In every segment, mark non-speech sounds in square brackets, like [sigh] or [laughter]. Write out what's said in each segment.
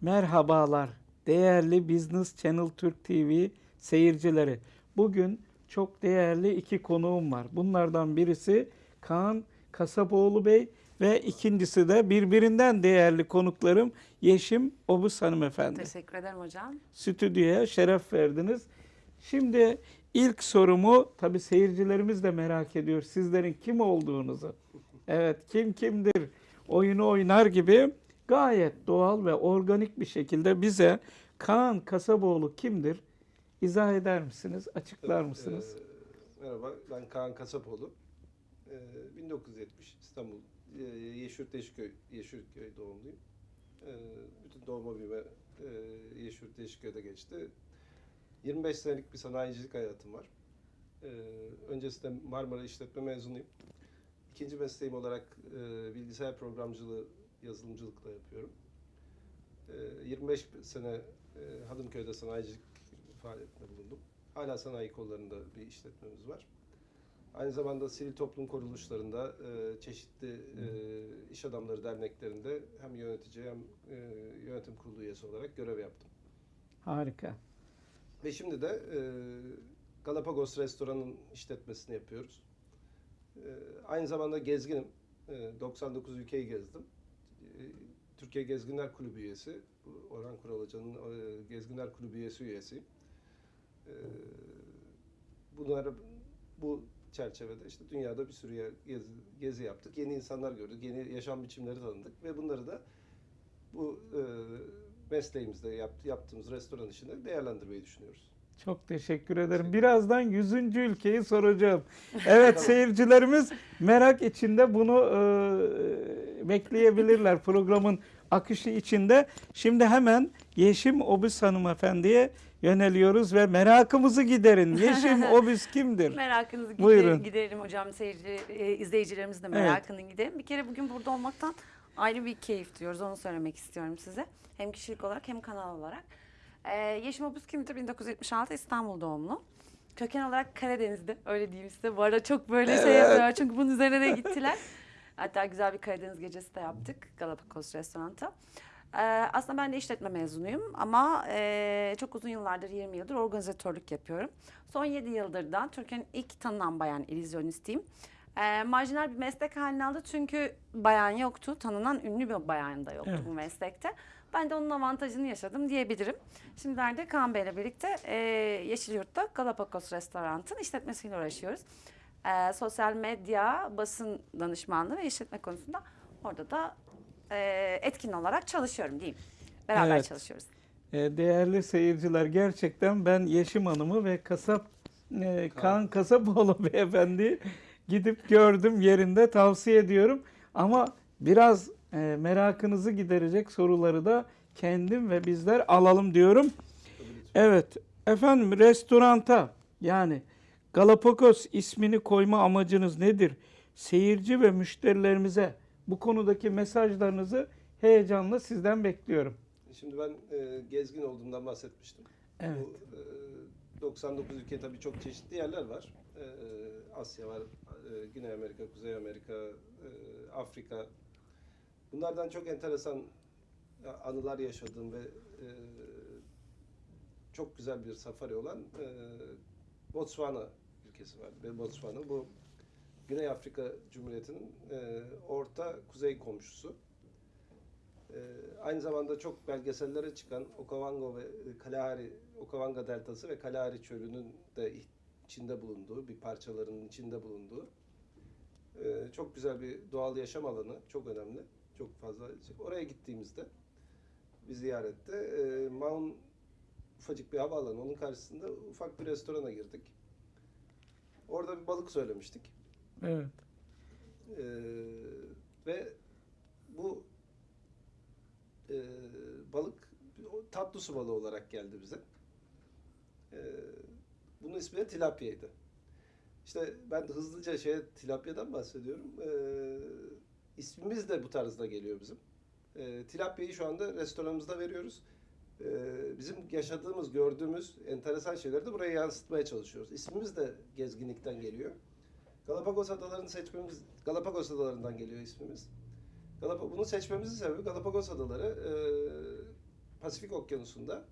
Merhabalar değerli Business Channel Türk TV seyircileri. Bugün çok değerli iki konuğum var. Bunlardan birisi Kaan Kasapoğlu Bey ve ikincisi de birbirinden değerli konuklarım Yeşim Obuz hanımefendi. Teşekkür ederim hocam. Stüdyoya şeref verdiniz. Şimdi ilk sorumu tabii seyircilerimiz de merak ediyor. Sizlerin kim olduğunuzu. Evet kim kimdir oyunu oynar gibi gayet doğal ve organik bir şekilde bize Kaan Kasaboğlu kimdir? İzah eder misiniz? Açıklar mısınız? Ee, merhaba, ben Kaan Kasapoğlu. Ee, 1970 İstanbul, e, Yeşilyurt Yeşilköy, Yeşilköy doğumluyum. Ee, bütün doğma büyüme e, Yeşilyurt Yeşilköy'de geçti. 25 senelik bir sanayicilik hayatım var. Ee, öncesinde Marmara İşletme mezunuyum. İkinci mesleğim olarak e, bilgisayar programcılığı, yazılımcılıkla yapıyorum. Ee, 25 sene e, Hadımköy'de sanayicilik faaliyetinde bulundum. Hala sanayi kollarında bir işletmemiz var. Aynı zamanda sivil toplum kuruluşlarında, e, çeşitli e, iş adamları derneklerinde hem yönetici hem yönetim kurulu üyesi olarak görev yaptım. Harika. Ve şimdi de Galapagos Restoran'ın işletmesini yapıyoruz. Aynı zamanda gezginim. E, 99 ülkeyi gezdim. Türkiye Gezginler Kulübü üyesi. Bu Orhan Kural Hoca'nın e, Gezginler Kulübü üyesi üyesiyim. E, bunları bu çerçevede işte dünyada bir sürü yer- gezi, gezi yaptık. Yeni insanlar gördük, yeni yaşam biçimleri tanıdık ve bunları da bu e, mesleğimizde yap, yaptığımız restoran işinde değerlendirmeyi düşünüyoruz. Çok teşekkür ederim. Birazdan 100. ülkeyi soracağım. Evet seyircilerimiz merak içinde bunu e, bekleyebilirler programın akışı içinde. Şimdi hemen Yeşim Obüs hanımefendiye yöneliyoruz ve merakımızı giderin. Yeşim [laughs] Obüs kimdir? Merakınızı gider, Buyurun. giderelim hocam. Seyirci, e, izleyicilerimiz de merakını giderelim. Bir kere bugün burada olmaktan ayrı bir keyif duyuyoruz. Onu söylemek istiyorum size. Hem kişilik olarak hem kanal olarak. Ee, Yeşim Obuz kimdir? 1976 İstanbul doğumlu. Köken olarak Karadeniz'de öyle diyeyim size. Bu arada çok böyle şey yapıyorlar çünkü bunun üzerine de gittiler. [laughs] Hatta güzel bir Karadeniz gecesi de yaptık Galapagos restoranta. Ee, aslında ben de işletme mezunuyum ama e, çok uzun yıllardır 20 yıldır organizatörlük yapıyorum. Son 7 yıldır da Türkiye'nin ilk tanınan bayan illüzyonistiyim. Ee, marjinal bir meslek haline aldı çünkü bayan yoktu. Tanınan ünlü bir bayan da yoktu Evet. bu meslekte. Ben de onun avantajını yaşadım diyebilirim. Şimdilerde Kaan Bey'le birlikte e, Yeşilyurt'ta Galapagos Restorant'ın işletmesiyle uğraşıyoruz. Ee, sosyal medya, basın danışmanlığı ve işletme konusunda orada da e, etkin olarak çalışıyorum diyeyim. Beraber Evet. çalışıyoruz. E, değerli seyirciler gerçekten ben Yeşim Hanım'ı ve kasap e, Kaan Kasapoğlu [laughs] beyefendi gidip gördüm yerinde tavsiye ediyorum. Ama biraz e, merakınızı giderecek soruları da kendim ve bizler alalım diyorum. Evet efendim restoranta yani Galapagos ismini koyma amacınız nedir? Seyirci ve müşterilerimize bu konudaki mesajlarınızı heyecanla sizden bekliyorum. Şimdi ben e, gezgin olduğumdan bahsetmiştim. Evet. Bu, e, 99 ülke tabii çok çeşitli yerler var. E, Asya var, e, Güney Amerika, Kuzey Amerika, e, Afrika. Bunlardan çok enteresan anılar yaşadığım ve e, çok güzel bir safari olan e, Botswana ülkesi var. Ve Botswana bu Güney Afrika Cumhuriyeti'nin e, orta kuzey komşusu. Ee, aynı zamanda çok belgesellere çıkan Okavango ve e, Kalahari, Okavanga Deltası ve Kalahari Çölü'nün de iç- içinde bulunduğu, bir parçalarının içinde bulunduğu e, çok güzel bir doğal yaşam alanı, çok önemli. Çok fazla. Oraya gittiğimizde bir ziyarette e, Maun ufacık bir havaalanı, onun karşısında ufak bir restorana girdik. Orada bir balık söylemiştik. Evet. Ee, ve bu e, balık tatlı su balığı olarak geldi bize. Ee, bunun ismi de tilapyaydı. İşte ben hızlıca şey tilapyadan bahsediyorum. Ee, ismimiz de bu tarzda geliyor bizim. Ee, tilapyayı şu anda restoranımızda veriyoruz. Ee, bizim yaşadığımız, gördüğümüz enteresan şeyleri de buraya yansıtmaya çalışıyoruz. İsmimiz de gezginlikten geliyor. Galapagos adalarını seçmemiz, Galapagos adalarından geliyor ismimiz. Galap bunu seçmemizin sebebi Galapagos adaları e, Pasifik Okyanusu'nda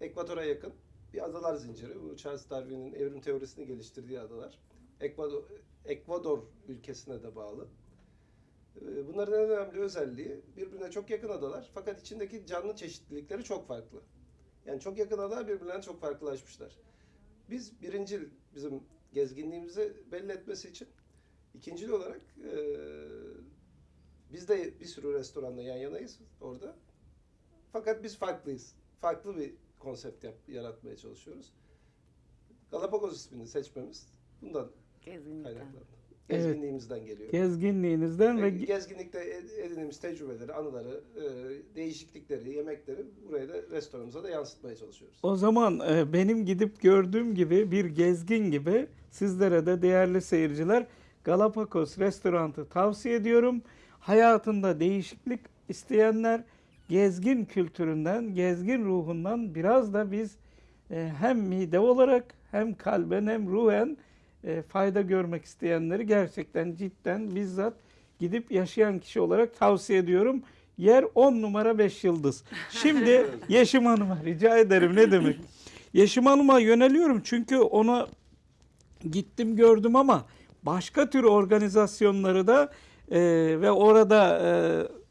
ekvatora yakın bir adalar zinciri. Bu Charles Darwin'in evrim teorisini geliştirdiği adalar. Ekvador, Ekvador ülkesine de bağlı. Ee, Bunların en önemli özelliği birbirine çok yakın adalar fakat içindeki canlı çeşitlilikleri çok farklı. Yani çok yakın adalar birbirlerine çok farklılaşmışlar. Biz birincil bizim gezginliğimizi belli etmesi için ikincil olarak eee biz de bir sürü restoranla yan yanayız orada. Fakat biz farklıyız. Farklı bir konsept yap, yaratmaya çalışıyoruz. Galapagos ismini seçmemiz bundan Gezginlikten. kaynaklandı. Evet. Gezginliğimizden geliyor. Gezginliğinizden ve gezginlikte ed- edindiğimiz tecrübeleri, anıları, e, değişiklikleri, yemekleri buraya da restoranımıza da yansıtmaya çalışıyoruz. O zaman e, benim gidip gördüğüm gibi bir gezgin gibi sizlere de değerli seyirciler Galapagos restorantı tavsiye ediyorum. Hayatında değişiklik isteyenler gezgin kültüründen, gezgin ruhundan biraz da biz e, hem mide olarak hem kalben hem ruhen e, fayda görmek isteyenleri gerçekten cidden bizzat gidip yaşayan kişi olarak tavsiye ediyorum. Yer 10 numara 5 yıldız. Şimdi [laughs] Yeşim Hanım'a rica ederim ne demek. Yeşim Hanım'a yöneliyorum çünkü ona gittim gördüm ama başka tür organizasyonları da e, ve orada e,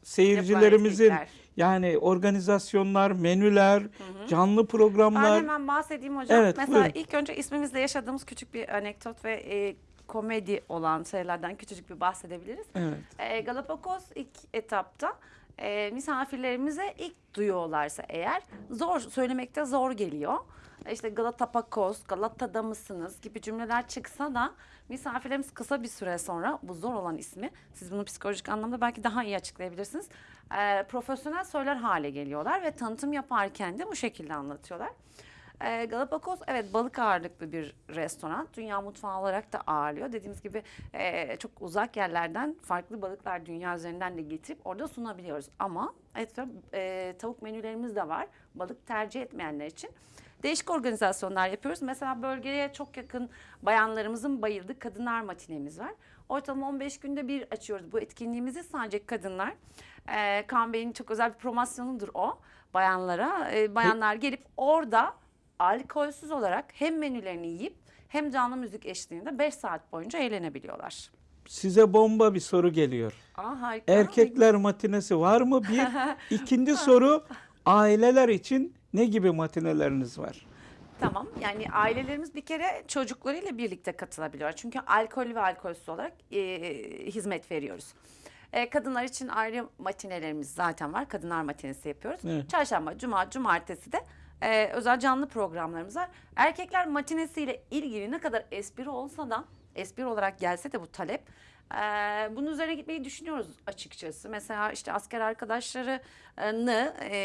seyircilerimizin etkinlikler. Yani organizasyonlar, menüler, canlı programlar. Ben hemen bahsedeyim hocam. Evet, Mesela buyurun. ilk önce ismimizle yaşadığımız küçük bir anekdot ve e, komedi olan şeylerden küçücük bir bahsedebiliriz. Evet. E, Galapagos ilk etapta e, misafirlerimize ilk duyuyorlarsa eğer zor söylemekte zor geliyor. İşte Galatapakos, Galata'da mısınız gibi cümleler çıksa da misafirlerimiz kısa bir süre sonra bu zor olan ismi siz bunu psikolojik anlamda belki daha iyi açıklayabilirsiniz. E, profesyonel söyler hale geliyorlar ve tanıtım yaparken de bu şekilde anlatıyorlar. E, Galapagos evet balık ağırlıklı bir restoran. Dünya mutfağı olarak da ağırlıyor. Dediğimiz gibi e, çok uzak yerlerden farklı balıklar dünya üzerinden de getirip orada sunabiliyoruz. Ama et ve e, tavuk menülerimiz de var. Balık tercih etmeyenler için. Değişik organizasyonlar yapıyoruz. Mesela bölgeye çok yakın bayanlarımızın bayıldığı kadınlar matinemiz var. Ortalama 15 günde bir açıyoruz bu etkinliğimizi sadece kadınlar. E, Kaan Bey'in çok özel bir promosyonudur o bayanlara. E, bayanlar gelip orada alkolsüz olarak hem menülerini yiyip hem canlı müzik eşliğinde 5 saat boyunca eğlenebiliyorlar. Size bomba bir soru geliyor. Aa harika. Erkekler matinesi var mı? Bir. [laughs] İkinci soru aileler için ne gibi matineleriniz var? Tamam. Yani ailelerimiz bir kere çocuklarıyla birlikte katılabiliyor. Çünkü alkol ve alkolsüz olarak e, hizmet veriyoruz. E, kadınlar için ayrı matinelerimiz zaten var. Kadınlar matinesi yapıyoruz. Evet. Çarşamba, cuma, cumartesi de e, özel canlı programlarımız var. Erkekler matinesiyle ilgili ne kadar espri olsa da espri olarak gelse de bu talep e, bunun üzerine gitmeyi düşünüyoruz açıkçası. Mesela işte asker arkadaşlarını e,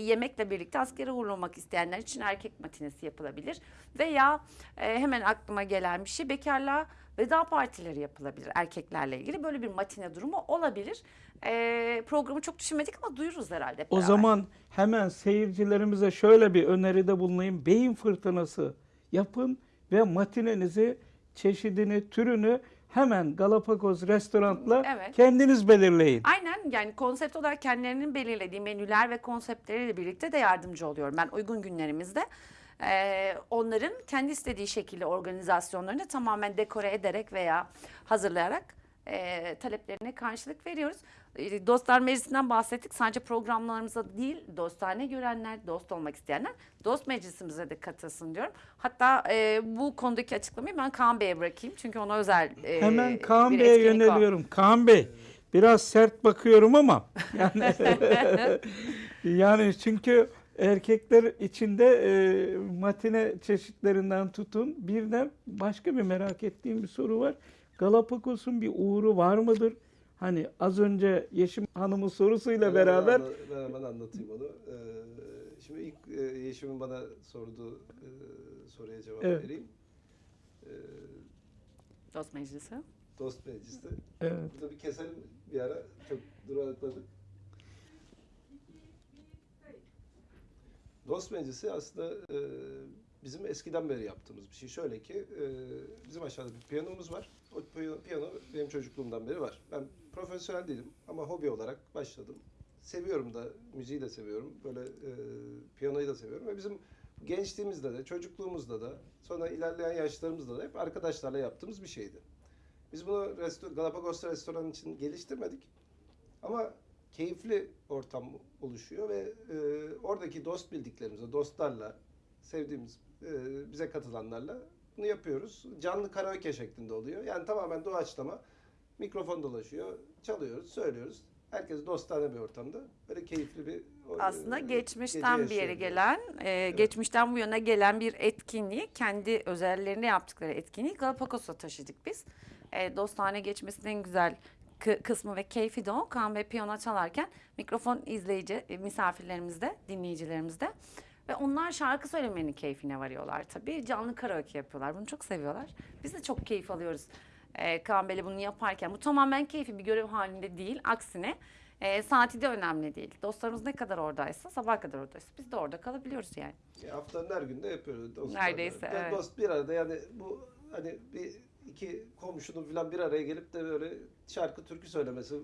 yemekle birlikte askere uğurlamak isteyenler için erkek matinesi yapılabilir. Veya e, hemen aklıma gelen bir şey bekarlığa veda partileri yapılabilir erkeklerle ilgili. Böyle bir matine durumu olabilir. E, programı çok düşünmedik ama duyururuz herhalde. hep O beraber. zaman hemen seyircilerimize şöyle bir öneride bulunayım. Beyin fırtınası yapın ve matinenizi, çeşidini, türünü hemen Galapagos restorantla Evet. kendiniz belirleyin. Aynen yani konsept olarak kendilerinin belirlediği menüler ve konseptleriyle birlikte de yardımcı oluyorum. Ben uygun günlerimizde eee, onların kendi istediği şekilde organizasyonlarını tamamen dekore ederek veya hazırlayarak eee, taleplerine karşılık veriyoruz. Eee, Dostlar Meclisi'nden bahsettik. Sadece programlarımıza değil, dostane görenler, dost olmak isteyenler dost meclisimize de katılsın diyorum. Hatta eee, bu konudaki açıklamayı ben Kaan Bey'e bırakayım. Çünkü ona özel eee, Hemen Kaan Bey'e yöneliyorum. Kaan Bey biraz sert bakıyorum ama yani, [laughs] yani çünkü erkekler içinde e, matine çeşitlerinden tutun bir de başka bir merak ettiğim bir soru var. Galapagos'un bir uğru var mıdır? Hani az önce Yeşim Hanım'ın sorusuyla Ben beraber anla- Ben hemen anlatayım onu. Ee, şimdi ilk e, Yeşim'in bana sorduğu e, soruya cevap Evet. vereyim. Ee, Dost Meclisi. dost meclisi. evet, Burada bir keselim bir ara. Çok durakladık. Dost meclisi aslında e, bizim eskiden beri yaptığımız bir şey. Şöyle ki e, bizim aşağıda bir piyanomuz var. O piyano, piyano benim çocukluğumdan beri var. Ben profesyonel değilim ama hobi olarak başladım. seviyorum da, müziği de seviyorum. Böyle e, piyanoyu da seviyorum. Ve bizim gençliğimizde de, çocukluğumuzda da, sonra ilerleyen yaşlarımızda da hep arkadaşlarla yaptığımız bir şeydi. Biz bunu resto- Galapagos restoran için geliştirmedik. Ama keyifli ortam oluşuyor ve e, oradaki dost bildiklerimizle, dostlarla, sevdiğimiz, e, bize katılanlarla bunu yapıyoruz. Canlı karaoke şeklinde oluyor. Yani tamamen doğaçlama. Mikrofon dolaşıyor, çalıyoruz, söylüyoruz. Herkes dostane bir ortamda. Böyle keyifli bir o- Aslında e, geçmişten bir yere gelen, e, geçmişten bu yana gelen bir etkinliği, kendi özelliklerinde yaptıkları etkinliği Galapagos'a taşıdık biz. E, dostane geçmesinin en güzel kı- kısmı ve keyfi de o. Kaan Bey piyano çalarken mikrofon izleyici, e, misafirlerimizde, dinleyicilerimizde. Ve onlar şarkı söylemenin keyfine varıyorlar tabii. Canlı karaoke yapıyorlar. Bunu çok seviyorlar. Biz de çok keyif alıyoruz. E, Kaan Bey'le bunu yaparken. Bu tamamen keyfi bir görev halinde değil. Aksine e, saati de önemli değil. Dostlarımız ne kadar oradaysa, sabah kadar oradaysa biz de orada kalabiliyoruz yani. Ya haftanın her günde yapıyoruz. Dostlarla. Neredeyse, Ya evet. Dost bir arada yani bu hani bir iki komşunun falan bir araya gelip de böyle şarkı türkü söylemesi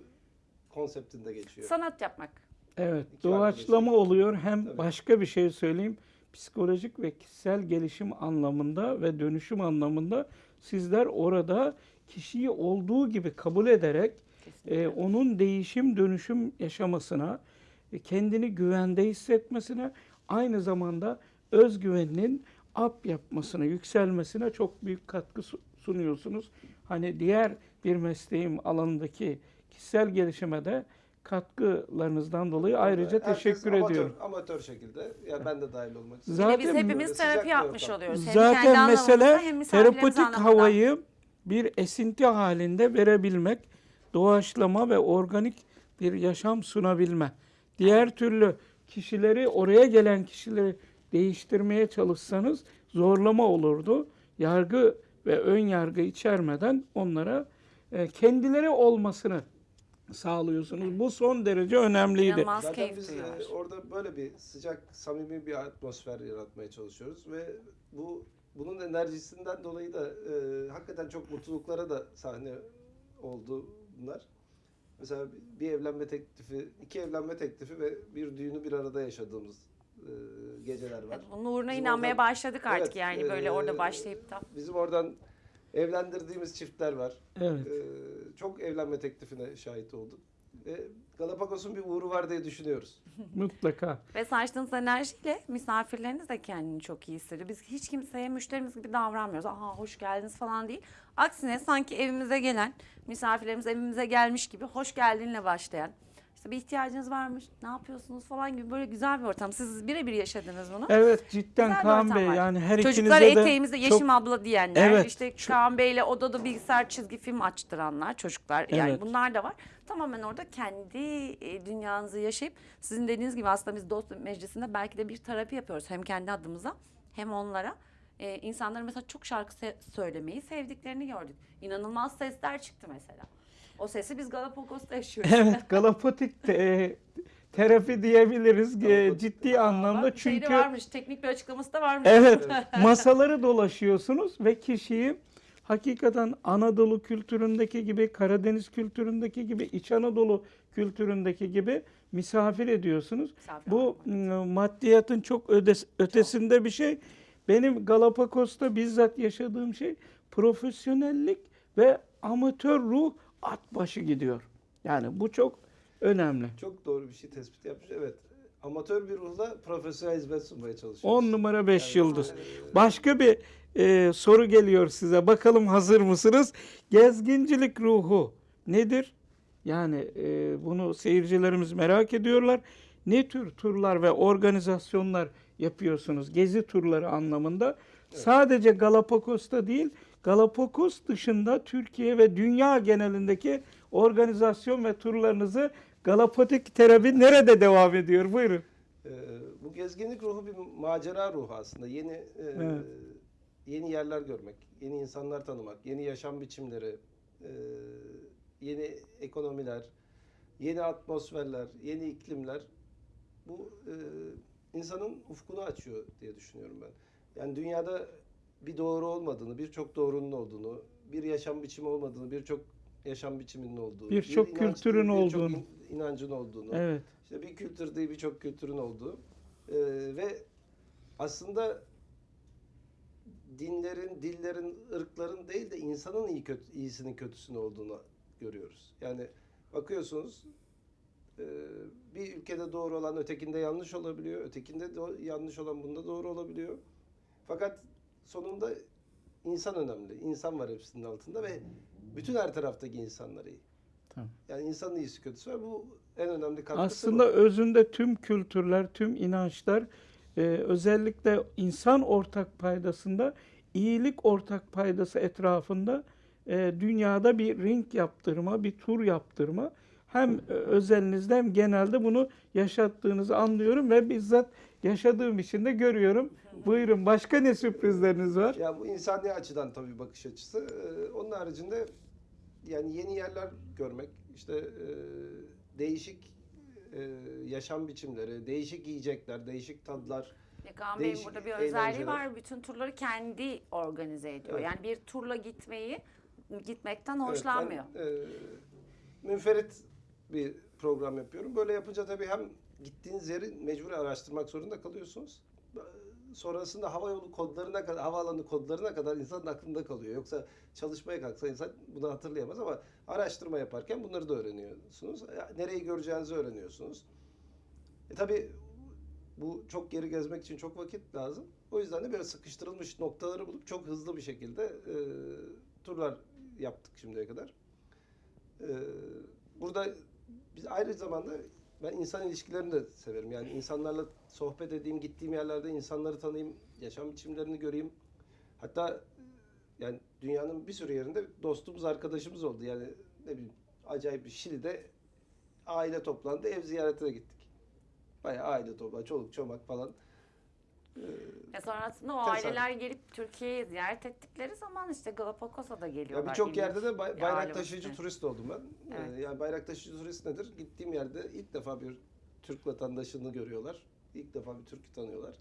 konseptinde geçiyor. Sanat yapmak. Evet, İki doğaçlama arkadaşım. oluyor. Hem Tabii. başka bir şey söyleyeyim. Psikolojik ve kişisel gelişim anlamında ve dönüşüm anlamında sizler orada kişiyi olduğu gibi kabul ederek Kesinlikle. e, onun değişim dönüşüm yaşamasına, e, kendini güvende hissetmesine, aynı zamanda özgüveninin up yapmasına, yükselmesine çok büyük katkı su- sunuyorsunuz. Hani diğer bir mesleğim alanındaki kişisel gelişime de katkılarınızdan dolayı ayrıca Herkes teşekkür amatör, ediyorum. Amatör şekilde. Yani ben de dahil olmak istedim. Zaten Yine biz hepimiz terapi yapmış oluyoruz. Hem Zaten mesele anlamında. havayı bir esinti halinde verebilmek, doğaçlama ve organik bir yaşam sunabilme. Diğer türlü kişileri, oraya gelen kişileri değiştirmeye çalışsanız zorlama olurdu. Yargı ve ön yargı içermeden onlara e, kendileri olmasını sağlıyorsunuz. Bu son derece önemliydi. Zaten biz e, orada böyle bir sıcak, samimi bir atmosfer yaratmaya çalışıyoruz ve bu bunun enerjisinden dolayı da e, hakikaten çok mutluluklara da sahne oldu bunlar. Mesela bir evlenme teklifi, iki evlenme teklifi ve bir düğünü bir arada yaşadığımız e, geceler var. Evet, bunun uğruna Bizim inanmaya oradan- başladık artık Evet, yani böyle orada e, başlayıp da. Bizim oradan evlendirdiğimiz çiftler var. Evet. E, çok evlenme teklifine şahit olduk. Ve Galapagos'un bir uğru var diye düşünüyoruz. [laughs] Mutlaka. Ve saçtığınız enerjiyle misafirleriniz de kendini çok iyi hissediyor. Biz hiç kimseye müşterimiz gibi davranmıyoruz. Aha hoş geldiniz falan değil. Aksine sanki evimize gelen misafirlerimiz evimize gelmiş gibi hoş geldinle başlayan. İşte bir ihtiyacınız varmış, ne yapıyorsunuz falan gibi böyle güzel bir ortam. Siz birebir yaşadınız bunu. Evet cidden Güzel Kaan Bey var. yani her Çocuklar ikinize de eteğimizde çok Yeşim abla diyenler, Evet, işte çok- Kaan Bey'le odada bilgisayar çizgi film açtıranlar, çocuklar yani Evet. bunlar da var. Tamamen orada kendi e, dünyanızı yaşayıp sizin dediğiniz gibi aslında biz dost meclisinde belki de bir terapi yapıyoruz hem kendi adımıza hem onlara. E, insanların mesela çok şarkı se- söylemeyi sevdiklerini gördük. İnanılmaz sesler çıktı mesela. O sesi biz Galapagos'ta yaşıyoruz. Evet, galapatik te- terapi diyebiliriz Galapatik. ciddi anlamda Bak, çünkü varmış, teknik bir açıklaması da varmış. [laughs] evet masaları dolaşıyorsunuz ve kişiyi hakikaten Anadolu kültüründeki gibi, Karadeniz kültüründeki gibi, İç Anadolu kültüründeki gibi misafir ediyorsunuz. Misafir Bu ağırlamak. m, maddiyatın çok ödes- ötesinde bir şey. Benim Galapagos'ta bizzat yaşadığım şey profesyonellik ve amatör ruh at başı gidiyor. Yani bu çok önemli. Çok doğru bir şey tespit yapmış. Evet. Amatör bir ruhla profesyonel hizmet sunmaya çalışıyoruz. 10 numara 5 Yani, yıldız. e, Başka bir e, soru geliyor size. Bakalım hazır mısınız? Gezgincilik ruhu nedir? Yani e, bunu seyircilerimiz merak ediyorlar. Ne tür turlar ve organizasyonlar yapıyorsunuz? Gezi turları anlamında. Sadece Galapagos'ta değil, Galapagos dışında Türkiye ve dünya genelindeki organizasyon ve turlarınızı Galapatik terapi nerede devam ediyor? Buyurun. Ee, bu gezginlik ruhu bir macera ruhu aslında. Yeni e, Evet. yeni yerler görmek, yeni insanlar tanımak, yeni yaşam biçimleri, e, yeni ekonomiler, yeni atmosferler, yeni iklimler bu e, insanın ufkunu açıyor diye düşünüyorum ben. Yani dünyada bir doğru olmadığını, birçok doğrunun olduğunu, bir yaşam biçimi olmadığını, birçok yaşam biçiminin olduğu, Birçok bir kültürün değil, birçok olduğunu. in- inancın olduğunu, Evet. işte bir kültür değil birçok kültürün olduğu e, ve aslında dinlerin, dillerin, ırkların değil de insanın iyi kötü, iyisinin kötüsünün olduğunu görüyoruz. Yani bakıyorsunuz e, bir ülkede doğru olan ötekinde yanlış olabiliyor, ötekinde do- yanlış olan bunda doğru olabiliyor. Fakat sonunda insan önemli. İnsan var hepsinin altında ve bütün her taraftaki insanlar iyi. Tamam. Yani insanın iyisi kötüsü var. Bu en önemli katkısı Aslında bu. özünde tüm kültürler, tüm inançlar e, özellikle insan ortak paydasında, iyilik ortak paydası etrafında e, dünyada bir ring yaptırma, bir tur yaptırma. Hem özelinizde hem genelde bunu yaşattığınızı anlıyorum ve bizzat yaşadığım için de görüyorum. Buyurun başka ne sürprizleriniz var? Ya bu insani açıdan tabii bakış açısı. Ee, onun haricinde yani yeni yerler görmek, işte e, değişik e, yaşam biçimleri, değişik yiyecekler, değişik tadlar. Kaan Bey'in burada bir özelliği eğlenceler. var. Bütün turları kendi organize ediyor. Evet. Yani bir turla gitmeyi gitmekten Evet, hoşlanmıyor. ben, e, münferit bir program yapıyorum. Böyle yapınca tabii hem gittiğiniz yeri mecbur araştırmak zorunda kalıyorsunuz. Sonrasında hava yolu kodlarına kadar, havaalanı kodlarına kadar insanın aklında kalıyor. Yoksa çalışmaya kalksa insan bunu hatırlayamaz ama araştırma yaparken bunları da öğreniyorsunuz. Nereyi göreceğinizi öğreniyorsunuz. E tabii bu çok geri gezmek için çok vakit lazım. O yüzden de böyle sıkıştırılmış noktaları bulup çok hızlı bir şekilde e, turlar yaptık şimdiye kadar. E, burada biz ayrı zamanda ben insan ilişkilerini de severim. Yani insanlarla sohbet edeyim, gittiğim yerlerde insanları tanıyayım, yaşam biçimlerini göreyim. Hatta yani dünyanın bir sürü yerinde dostumuz, arkadaşımız oldu. Yani ne bileyim acayip bir Şili'de aile toplandı, ev ziyaretine gittik. Bayağı aile toplandı, çoluk çomak falan. Ee, Ya sonrasında o Tesadüf. aileler gelip Türkiye'yi ziyaret ettikleri zaman işte Galapagos'a da geliyorlar. Ya birçok yerde de bay- bayrak taşıyıcı vakti. turist oldum ben. Ee, Evet. yani bayrak taşıyıcı turist nedir? Gittiğim yerde ilk defa bir Türk vatandaşını görüyorlar. İlk defa bir Türk'ü tanıyorlar.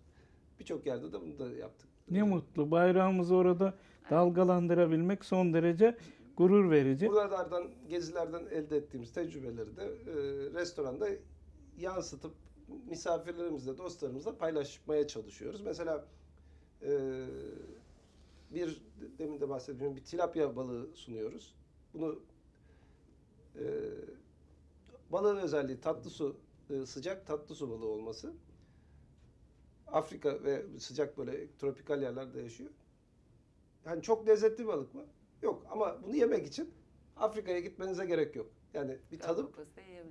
Birçok yerde de bunu da yaptık. Ne mutlu bayrağımızı orada dalgalandırabilmek son derece gurur verici. Buralardan, gezilerden elde ettiğimiz tecrübeleri de e, restoranda yansıtıp misafirlerimizle, dostlarımızla paylaşmaya çalışıyoruz. Mesela e, bir demin de bahsettiğim bir tilapia balığı sunuyoruz. Bunu e, balığın özelliği tatlı su, e, sıcak tatlı su balığı olması. Afrika ve sıcak böyle tropikal yerlerde yaşıyor. Yani çok lezzetli balık mı? Yok ama bunu yemek için Afrika'ya gitmenize gerek yok. Yani bir tadı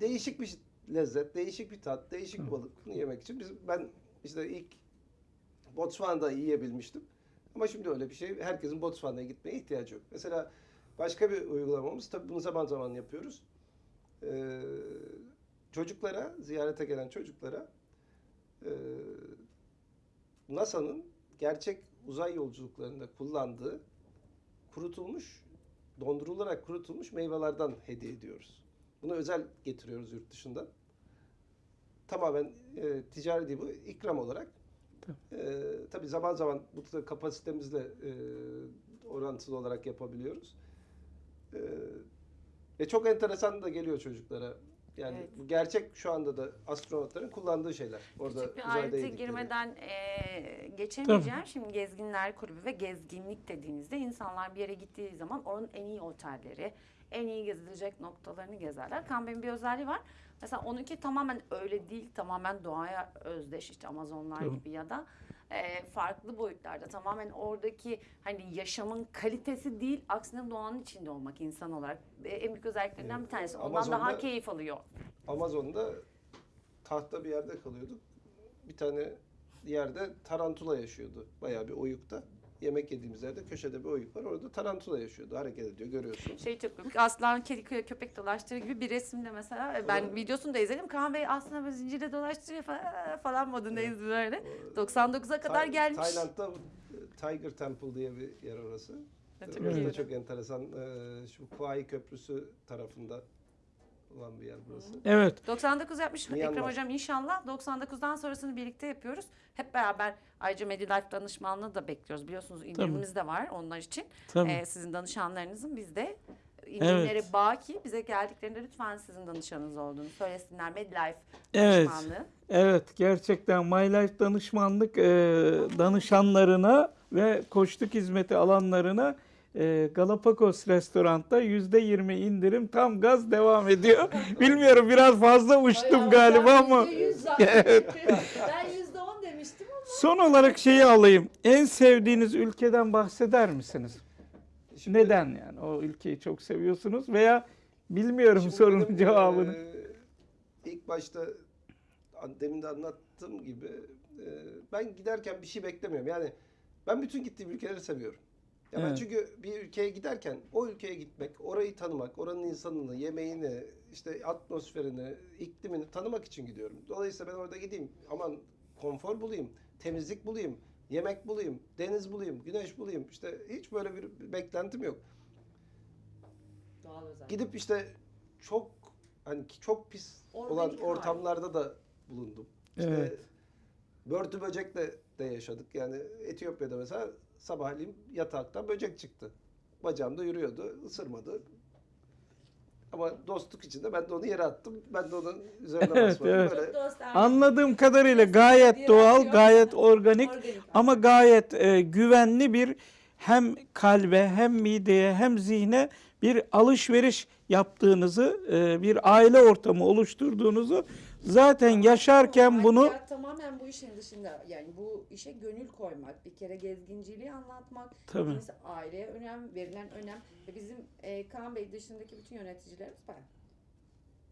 değişik bir lezzet, değişik bir tat, değişik bir balık. Bunu yemek için biz ben işte ilk Botswana'da yiyebilmiştim. Ama şimdi öyle bir şey herkesin Botswana'ya gitmeye ihtiyacı yok. Mesela başka bir uygulamamız tabii bunu zaman zaman yapıyoruz. Ee, çocuklara, ziyarete gelen çocuklara e, NASA'nın gerçek uzay yolculuklarında kullandığı kurutulmuş, dondurularak kurutulmuş meyvelerden hediye ediyoruz. Bunu özel getiriyoruz yurt dışından. Tamamen e, ticari değil bu, ikram olarak. E, tabii zaman zaman bu da kapasitemizle e, orantılı olarak yapabiliyoruz. E, ve çok enteresan da geliyor çocuklara. Yani Evet. bu gerçek şu anda da astronotların kullandığı şeyler. Orada Küçük bir ayrıntı girmeden eee, geçemeyeceğim. Şimdi Gezginler Kulübü ve gezginlik dediğinizde insanlar bir yere gittiği zaman oranın en iyi otelleri, en iyi gezilecek noktalarını gezerler. Kambe'nin bir özelliği var. Mesela onunki tamamen öyle değil, tamamen doğaya özdeş işte Amazonlar Tabii. gibi ya da eee, farklı boyutlarda tamamen oradaki hani yaşamın kalitesi değil, aksine doğanın içinde olmak insan olarak e, en büyük özelliklerinden bir tanesi. Ondan daha Amazon'da- keyif alıyor. Amazon'da tahta bir yerde kalıyorduk. Bir tane yerde tarantula yaşıyordu. Bayağı bir oyukta. Yemek yediğimiz yerde köşede bir oyuk var. Orada tarantula yaşıyordu. Hareket ediyor görüyorsunuz. Şey çok komik. Aslan kedi kö- köpek dolaştırır gibi bir resimde mesela. e, Ben Evet. videosunu da izledim. Kaan Bey aslında böyle zincirde dolaştırıyor falan, falan modundayız böyle. 99'a kadar Tay- gelmiş. Tayland'da e, Tiger Temple diye bir yer orası. Çok Orası da iyi. çok enteresan. Ee, Şu Kuai Köprüsü tarafında olan bir yer burası. Evet 99 yapmış Myanmar. Ekrem Hocam inşallah. 99'dan sonrasını birlikte yapıyoruz. Hep beraber ayrıca Medilife danışmanlığı da bekliyoruz. Biliyorsunuz indirimimiz de var onlar için. tabii. Ee, sizin danışanlarınızın biz de indirimleri Evet. baki. Bize geldiklerinde lütfen sizin danışanınız olduğunu söylesinler. Medlife Evet. danışmanlığı. Evet gerçekten My Life danışmanlık e, danışanlarına ve koçluk hizmeti alanlarına e, Galapagos restoranda %20 indirim tam gaz devam ediyor. [laughs] Bilmiyorum biraz fazla uçtum Ay, galiba ben ama. %100 zaten. ben %10 demiştim ama. Son olarak şeyi alayım. En sevdiğiniz ülkeden bahseder misiniz? Şimdi- Neden yani o ülkeyi çok seviyorsunuz veya bilmiyorum sorunun benim, cevabını. eee, ilk başta demin de anlattığım gibi eee, ben giderken bir şey beklemiyorum. Yani ben bütün gittiğim ülkeleri seviyorum. Ya ben Evet. çünkü bir ülkeye giderken o ülkeye gitmek, orayı tanımak, oranın insanını, yemeğini, işte atmosferini, iklimini tanımak için gidiyorum. Dolayısıyla ben orada gideyim aman konfor bulayım, temizlik bulayım, yemek bulayım, deniz bulayım, güneş bulayım. İşte hiç böyle bir beklentim yok. Doğal özellik. Gidip işte çok hani çok pis olan Organik hali. ortamlarda da bulundum. İşte Evet. börtü böcekle de yaşadık. Yani Etiyopya'da mesela sabahleyin yataktan böcek çıktı. Bacağımda yürüyordu, ısırmadı. Ama dostluk içinde ben de onu yere attım. Ben de onun üzerine [laughs] Evet, basmadım. evet. Böyle. Anladığım kadarıyla gayet doğal, gayet organik ama gayet e, güvenli bir hem kalbe hem mideye hem zihne bir alışveriş yaptığınızı, e, bir aile ortamı oluşturduğunuzu zaten yaşarken bunu tamamen bu işin dışında yani bu işe gönül koymak, bir kere gezginciliği anlatmak, Tabii. aileye önem, verilen önem ve bizim e, Kaan Bey dışındaki bütün yöneticilerimiz bayan.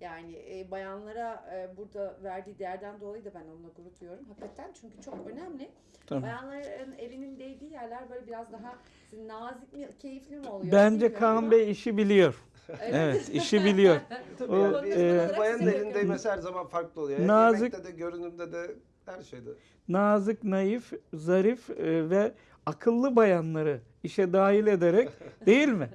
Yani e, bayanlara e, burada verdiği değerden dolayı da ben onunla gurur duyuyorum. Hakikaten çünkü çok önemli. Tabii. Bayanların elinin değdiği yerler böyle biraz daha nazik mi, keyifli mi oluyor? bence Kaan ama- Bey işi biliyor. Evet. İşi biliyor. [laughs] tabii O, yani e, bayanın Size elinde bakıyorum. mesela her zaman farklı oluyor. Nazik- Yemekte de, görünümde de, her şeyde. Nazik, naif, zarif e, ve akıllı bayanları işe dahil ederek [laughs] değil mi?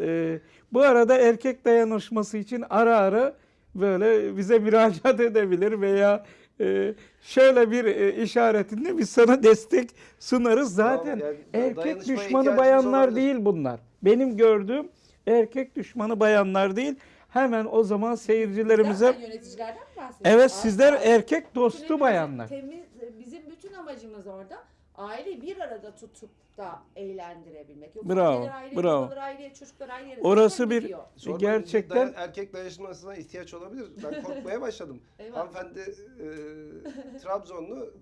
E, bu arada erkek dayanışması için ara ara böyle bize müracaat edebilir veya e, şöyle bir e, işaretinde biz sana destek sunarız. Zaten Tamam, yani erkek düşmanı bayanlar olabilir. değil bunlar. Benim gördüğüm erkek düşmanı bayanlar değil. Hemen o zaman seyircilerimize Zaten yöneticilerden mi bahsediyoruz? evet sizler erkek dostu bayanlar. Temiz, bizim bütün amacımız orada aileyi bir arada tutup da eğlendirebilmek. Yoksa Bravo, anneler ayrı, bravo. babalar ayrı, çocuklar ayrı. Orası bir- gidiyor. Sormayın, Gerçekten- dayan- erkek dayanışmasına ihtiyaç olabilir. Ben korkmaya [laughs] başladım. Eyvah. Hanımefendi e, Trabzonlu.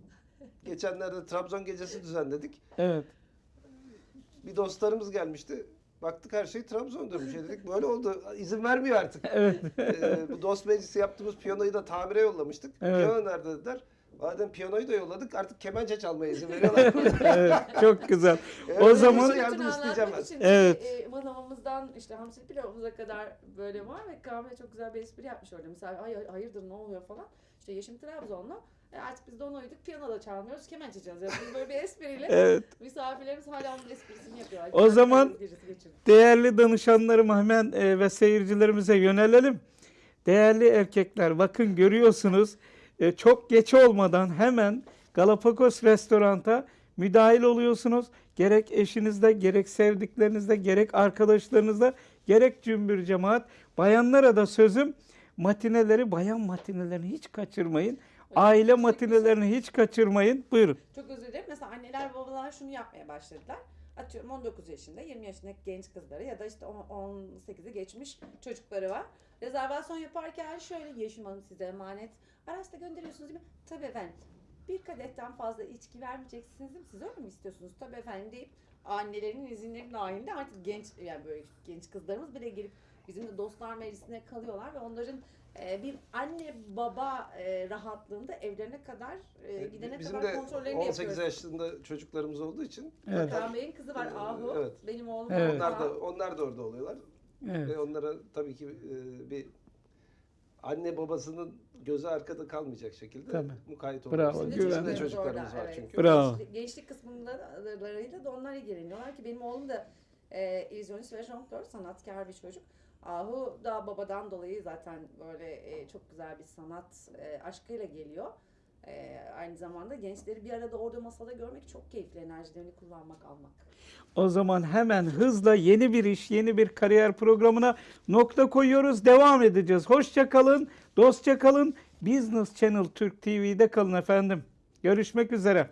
Geçenlerde Trabzon gecesi düzenledik. Evet. Bir dostlarımız gelmişti. Baktık her şey Trabzon'durmuş. E dedik böyle oldu. İzin vermiyor artık. [laughs] Evet. E, bu dost meclisi yaptığımız piyanoyu da tamire yollamıştık. Evet. Piyano nerede dediler. Madem piyanoyu da yolladık artık kemençe çalmaya izin veriyorlar. [laughs] evet, çok güzel. [laughs] Eğer O zaman- Bütün yardım isteyeceğim ben. için Evet. E, manavımızdan işte hamsi pilavımıza kadar böyle var ve Bey çok güzel bir espri yapmış orada. Mesela ay hayırdır ne oluyor falan. İşte Yeşim Trabzonlu. E artık biz de ona uyduk. Piyano da çalmıyoruz. Kemençe çalacağız. Biz böyle bir espriyle [laughs] Evet. misafirlerimiz hala onun esprisini yapıyorlar. O zaman- gecesi geçirdik. Değerli danışanlarım hemen e, ve seyircilerimize yönelelim. Değerli erkekler bakın görüyorsunuz e, çok geç olmadan hemen Galapagos restoranta müdahil oluyorsunuz. Gerek eşinizde, gerek sevdiklerinizde, gerek arkadaşlarınızda, gerek cümbür cemaat. Bayanlara da sözüm matineleri, bayan matinelerini hiç kaçırmayın. Aile Yüksek matinelerini hiç kaçırmayın. Buyurun. Çok özür dilerim. Mesela anneler babalar şunu yapmaya başladılar. Atıyorum 19 yaşında, 20 yaşındaki genç kızları ya da işte on- 18'i geçmiş çocukları var. Rezervasyon yaparken şöyle Yeşim Hanım size emanet. Araçta gönderiyorsunuz değil mi? Tabii efendim. Bir kadetten fazla içki vermeyeceksiniz değil mi? Siz öyle mi istiyorsunuz? Tabii efendim deyip annelerin izinleri dahilinde artık genç yani böyle genç kızlarımız bile gelip bizimle dostlar meclisine kalıyorlar ve onların bir anne baba e, rahatlığında evlerine kadar e, gidene Bizim kadar de kontrollerini 18 yapıyoruz. yaşında çocuklarımız olduğu için Evet. Kaan Bey'in kızı var Ee, Ahu. evet. Benim oğlum Evet. onlar da onlar da orada oluyorlar. Evet. Ve onlara tabii ki e, bir anne babasının gözü arkada kalmayacak şekilde Tabii. mukayyet Bravo, oluyoruz. Bizim de. Bizim de çocuklarımız orada, var evet. çünkü. Bravo. Gençlik, gençlik kısımlarıyla da onlar ilgileniyorlar ki benim oğlum da e, illüzyonist ve jonglör, sanatkar bir çocuk. Ahu da babadan dolayı zaten böyle e, çok güzel bir sanat e, aşkıyla geliyor. Ee, aynı zamanda gençleri bir arada orada masada görmek çok keyifli. Enerjilerini kullanmak, almak. O zaman hemen hızla yeni bir iş, yeni bir kariyer programına nokta koyuyoruz. Devam edeceğiz. Hoşça kalın, dostça kalın. Business Channel Türk TV'de kalın efendim. Görüşmek üzere.